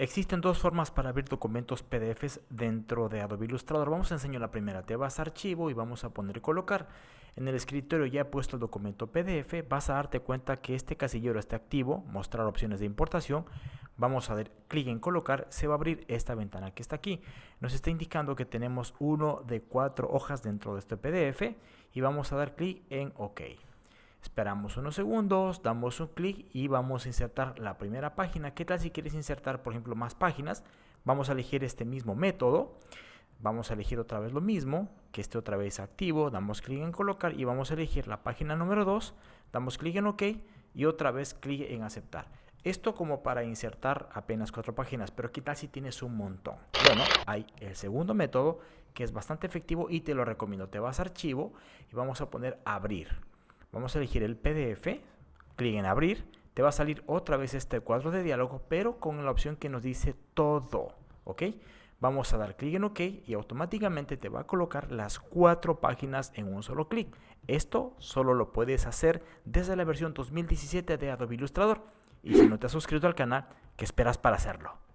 Existen dos formas para abrir documentos PDFs dentro de Adobe Illustrator. Vamos a enseñar la primera. Te vas a archivo y vamos a poner colocar. En el escritorio ya he puesto el documento PDF. Vas a darte cuenta que este casillero está activo, mostrar opciones de importación. Vamos a dar clic en colocar, se va a abrir esta ventana que está aquí. Nos está indicando que tenemos uno de cuatro hojas dentro de este PDF y vamos a dar clic en OK. Esperamos unos segundos, damos un clic y vamos a insertar la primera página. ¿Qué tal si quieres insertar, por ejemplo, más páginas? Vamos a elegir este mismo método. Vamos a elegir otra vez lo mismo, que esté otra vez activo. Damos clic en colocar y vamos a elegir la página número 2. Damos clic en OK y otra vez clic en aceptar. Esto como para insertar apenas cuatro páginas, pero ¿qué tal si tienes un montón? Bueno, hay el segundo método que es bastante efectivo y te lo recomiendo. Te vas a archivo y vamos a poner abrir. Vamos a elegir el PDF, clic en abrir, te va a salir otra vez este cuadro de diálogo, pero con la opción que nos dice todo, ¿ok? Vamos a dar clic en OK y automáticamente te va a colocar las cuatro páginas en un solo clic. Esto solo lo puedes hacer desde la versión 2017 de Adobe Illustrator. Y si no te has suscrito al canal, ¿qué esperas para hacerlo?